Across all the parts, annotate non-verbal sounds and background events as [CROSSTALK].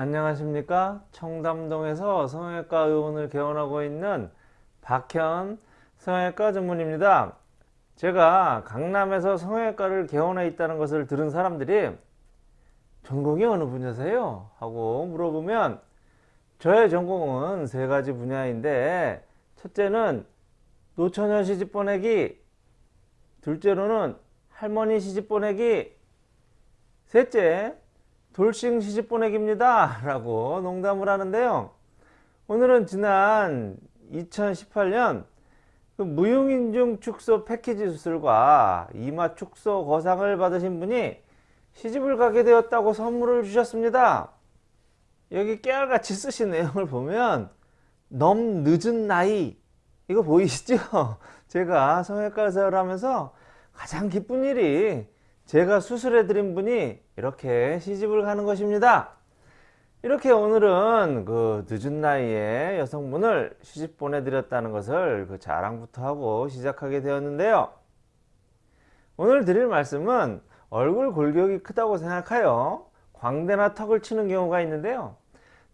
안녕하십니까 청담동에서 성형외과 의원을 개원하고 있는 박현 성형외과 전문입니다 제가 강남에서 성형외과를 개원해 있다는 것을 들은 사람들이 전공이 어느 분야세요? 하고 물어보면 저의 전공은 세 가지 분야인데 첫째는 노처녀 시집 보내기 둘째로는 할머니 시집 보내기 셋째 돌싱 시집 보내기입니다. [LAUGHS] 라고 농담을 하는데요. 오늘은 지난 2018년 그 무용인중 축소 패키지 수술과 이마 축소 거상을 받으신 분이 시집을 가게 되었다고 선물을 주셨습니다. 여기 깨알같이 쓰신 내용을 보면 너무 늦은 나이 이거 보이시죠? [LAUGHS] 제가 성형외과에서 하면서 가장 기쁜 일이 제가 수술해 드린 분이 이렇게 시집을 가는 것입니다. 이렇게 오늘은 그 늦은 나이에 여성분을 시집 보내드렸다는 것을 그 자랑부터 하고 시작하게 되었는데요. 오늘 드릴 말씀은 얼굴 골격이 크다고 생각하여 광대나 턱을 치는 경우가 있는데요.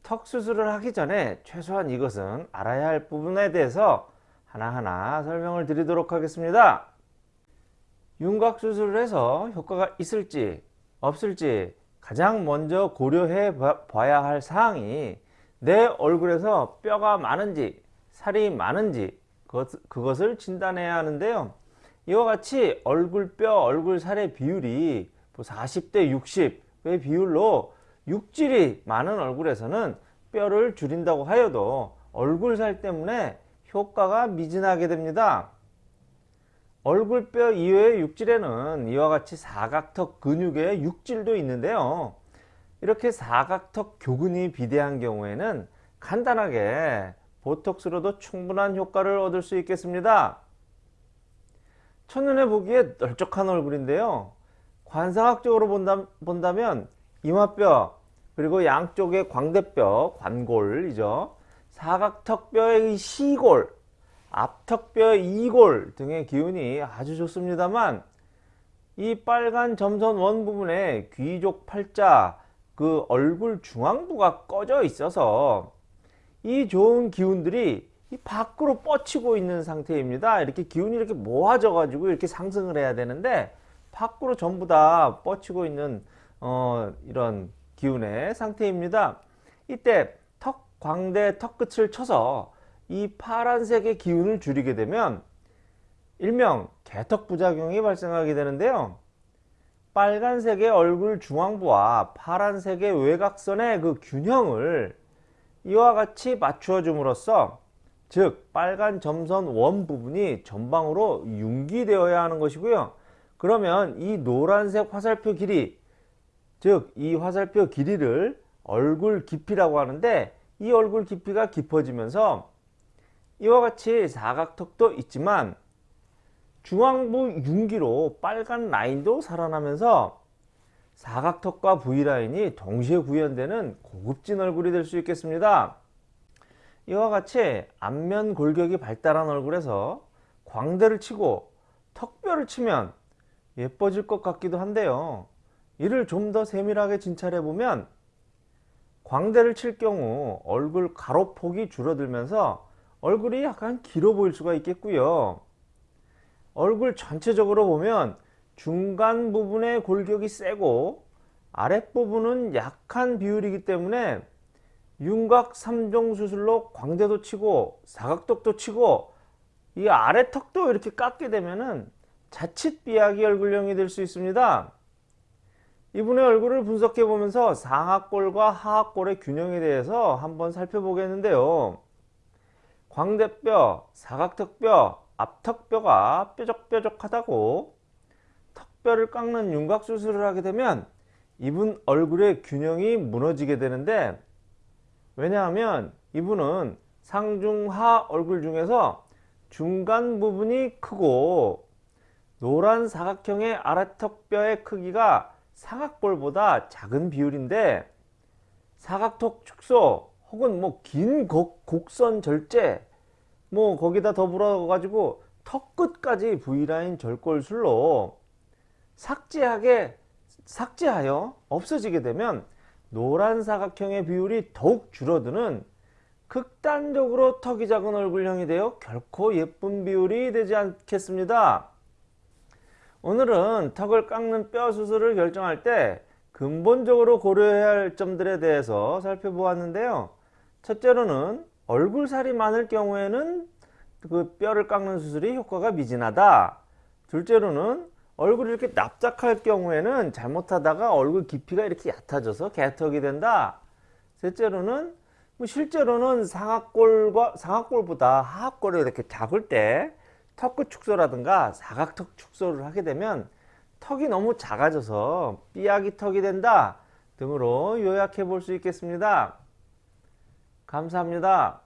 턱 수술을 하기 전에 최소한 이것은 알아야 할 부분에 대해서 하나하나 설명을 드리도록 하겠습니다 윤곽 수술을 해서 효과가 있을지 없을지 가장 먼저 고려해 봐야 할 사항이 내 얼굴에서 뼈가 많은지 살이 많은지 그것, 을 진단해야 하는데요. 이와 같이 얼굴뼈 얼굴살의 비율이 40대 뭐 60의 비율로 육질이 많은 얼굴에서는 뼈를 줄인다고 하여도 얼굴살 때문에 효과가 미진하게 됩니다 얼굴뼈 이외의 육질에는 이와 같이 사각턱 근육의 육질도 있는데요. 이렇게 사각턱 교근이 비대한 경우에는 간단하게 보톡스로도 충분한 효과를 얻을 수 있겠습니다. 첫눈에 보기에 널쩍한 얼굴인데요. 관상학적으로 본다, 본다면 이마뼈 그리고 양쪽의 광대뼈, 관골이죠. 사각턱뼈의 시골 앞턱뼈 이골 등의 기운이 아주 좋습니다만 이 빨간 점선 원 부분에 귀족 팔자 그 얼굴 중앙부가 꺼져 있어서 이 좋은 기운들이 이 밖으로 뻗치고 있는 상태입니다. 이렇게 기운이 이렇게 모아져 가지고 이렇게 상승을 해야 되는데 밖으로 전부 다 뻗치고 있는 어, 이런 기운의 상태입니다. 이때 턱 광대 턱 끝을 쳐서 이 파란색의 기운을 줄이게 되면 일명 개턱 부작용이 발생하게 되는데요. 빨간색의 얼굴 중앙부와 파란색의 외곽선의 그 균형을 이와 같이 맞추어 줌으로써 즉 빨간 점선 원 부분이 전방으로 융기되어야 하는 것이고요. 그러면 이 노란색 화살표 길이 즉 이 화살표 길이를 얼굴 깊이라고 하는데 이 얼굴 깊이가 깊어지면서 이와 같이 사각턱도 있지만 중앙부 융기로 빨간 라인도 살아나면서 사각턱과 V라인이 동시에 구현되는 고급진 얼굴이 될 수 있겠습니다. 이와 같이 안면 골격이 발달한 얼굴에서 광대를 치고 턱뼈를 치면 예뻐질 것 같기도 한데요. 이를 좀 더 세밀하게 진찰해 보면 광대를 칠 경우 얼굴 가로폭이 줄어들면서 얼굴이 약간 길어 보일 수가 있겠고요 얼굴 전체적으로 보면 중간 부분의 골격이 세고 아랫부분은 약한 비율이기 때문에 윤곽 3종 수술로 광대도 치고 사각턱도 치고 이 아래턱도 이렇게 깎게 되면은 자칫 삐약이 얼굴형이 될 수 있습니다. 이분의 얼굴을 분석해 보면서 상악골과 하악골의 균형에 대해서 한번 살펴보겠는데요. 광대뼈, 사각턱뼈, 앞턱뼈가 뾰족뾰족하다고 턱뼈를 깎는 윤곽수술을 하게 되면 이분 얼굴의 균형이 무너지게 되는데 왜냐하면 이분은 상중하 얼굴 중에서 중간 부분이 크고 노란 사각형의 아래턱뼈의 크기가 사각볼보다 작은 비율인데 사각턱 축소 혹은 뭐 긴 곡선 절제 뭐 거기다 더불어 가지고 턱 끝까지 V라인 절골술로 삭제하게 삭제하여 없어지게 되면 노란 사각형의 비율이 더욱 줄어드는 극단적으로 턱이 작은 얼굴형이 되어 결코 예쁜 비율이 되지 않겠습니다. 오늘은 턱을 깎는 뼈 수술을 결정할 때 근본적으로 고려해야 할 점들에 대해서 살펴보았는데요. 첫째로는 얼굴살이 많을 경우에는 그 뼈를 깎는 수술이 효과가 미진하다. 둘째로는 얼굴이 이렇게 납작할 경우에는 잘못하다가 얼굴 깊이가 이렇게 얕아져서 개턱이 된다. 셋째로는 뭐 실제로는 상악골과 상악골보다 하악골이 이렇게 작을 때 턱끝 축소라든가 사각턱 축소를 하게 되면 턱이 너무 작아져서 삐약이 턱이 된다 등으로 요약해 볼 수 있겠습니다. 감사합니다.